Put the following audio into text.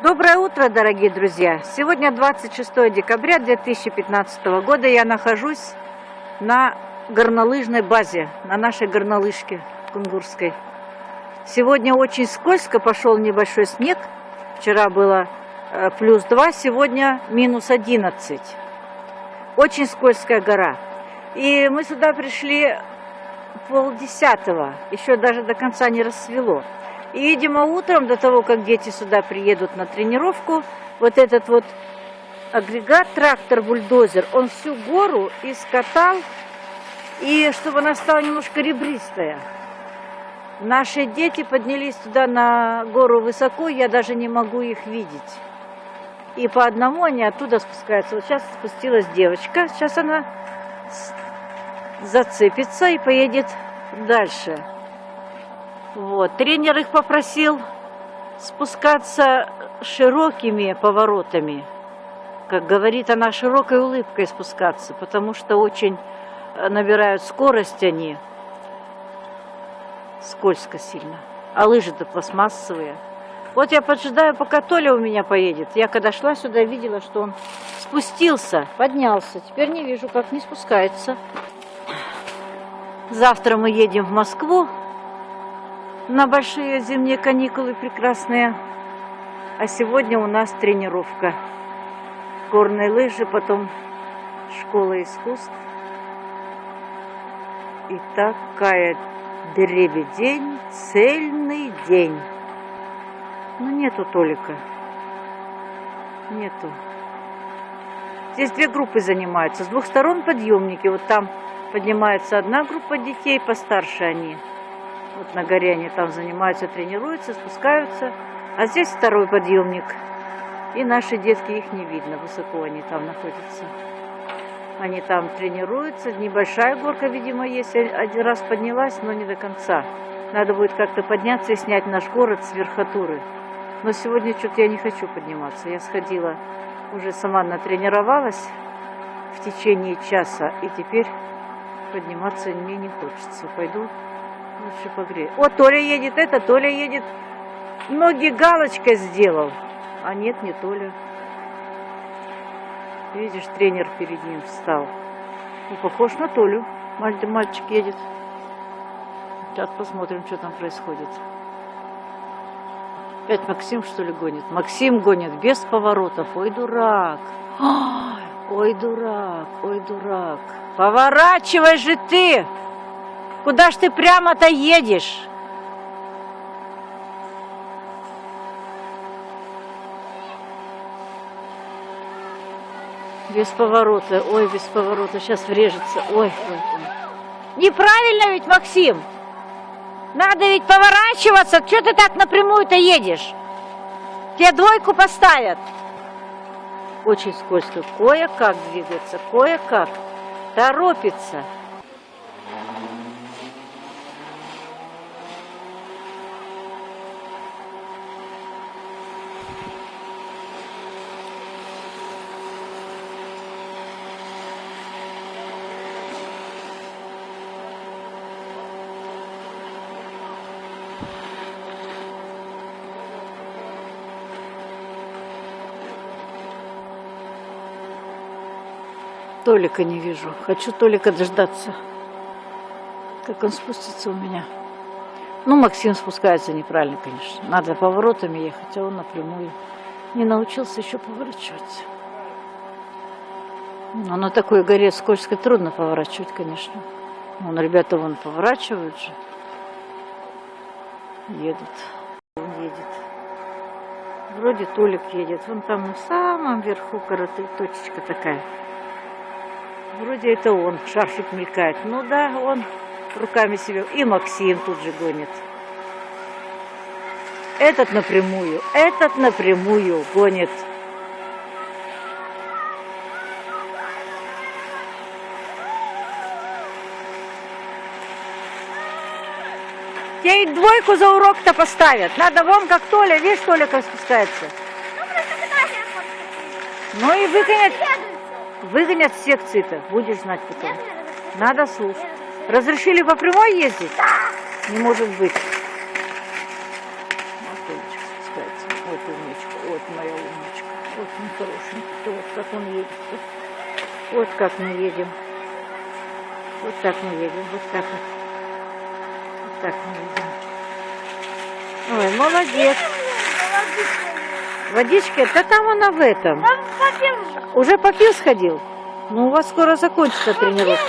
Доброе утро, дорогие друзья! Сегодня 26 декабря 2015 года. Я нахожусь на горнолыжной базе, на нашей горнолыжке кунгурской. Сегодня очень скользко, пошел небольшой снег. Вчера было э, плюс 2, сегодня минус 11. Очень скользкая гора. И мы сюда пришли полдесятого, еще даже до конца не рассвело. И, видимо, утром, до того, как дети сюда приедут на тренировку, вот этот вот агрегат, трактор, бульдозер, он всю гору искатал, и чтобы она стала немножко ребристая. Наши дети поднялись туда на гору высоко, я даже не могу их видеть. И по одному они оттуда спускаются. Вот сейчас спустилась девочка, сейчас она зацепится и поедет дальше. Вот. Тренер их попросил спускаться широкими поворотами. Как говорит она, широкой улыбкой спускаться, потому что очень э, набирают скорость они. Скользко сильно. А лыжи-то пластмассовые. Вот я поджидаю, пока Толя у меня поедет. Я когда шла сюда, видела, что он спустился, поднялся. Теперь не вижу, как не спускается. Завтра мы едем в Москву на большие зимние каникулы прекрасные. А сегодня у нас тренировка. Горные лыжи, потом школа искусств. И такая дребедень, цельный день. Но нету Толика. Нету. Здесь две группы занимаются. С двух сторон подъемники. Вот там поднимается одна группа детей, постарше они. Вот на горе они там занимаются, тренируются, спускаются. А здесь второй подъемник. И наши детки, их не видно, высоко они там находятся. Они там тренируются. Небольшая горка, видимо, есть. Один раз поднялась, но не до конца. Надо будет как-то подняться и снять наш город с верхотуры. Но сегодня что-то я не хочу подниматься. Я сходила, уже сама натренировалась в течение часа. И теперь подниматься мне не хочется. Пойду Лучше погрею. О, Толя едет, это Толя едет. Ноги галочкой сделал. А нет, не Толя. Видишь, тренер перед ним встал. Ну, похож на Толю. Мальчик едет. Сейчас посмотрим, что там происходит. Опять Максим, что ли, гонит? Максим гонит без поворотов. Ой, дурак. Ой, дурак, ой, дурак. Поворачивай же ты! Куда ж ты прямо-то едешь? Без поворота. Ой, без поворота. Сейчас врежется. Ой. Неправильно ведь, Максим. Надо ведь поворачиваться. Что ты так напрямую-то едешь? Тебе двойку поставят. Очень скользко. Кое-как двигается, кое-как. Торопится. Толика не вижу. Хочу Толика дождаться. Как он спустится у меня. Ну, Максим спускается неправильно, конечно. Надо поворотами ехать, а он напрямую. Не научился еще поворачивать. Но на такой горе скользкой трудно поворачивать, конечно. Вон, ребята вон поворачивают же. Едут. Он едет. Вроде Толик едет. Вон там на самом верху точечка такая. Вроде это он, шарфик мелькает. Ну да, он руками себе. И Максим тут же гонит. Этот напрямую, этот напрямую гонит. Тебе и двойку за урок-то поставят. Надо вон как Толя, видишь, Толя как спускается. Ну и выгонят. Выгонят с секции-то, будешь знать потом. Надо слушать. Разрешили по прямой ездить? Не может быть. Вот спускается. Вот умничка, вот моя умничка. Вот он хорошенький, вот как он едет. Вот как мы едем. Вот так мы едем, вот так вот. Так. Ой, молодец. Водички? Да там она в этом. Там попил. Уже попил сходил? Ну, у вас скоро закончится тренировка.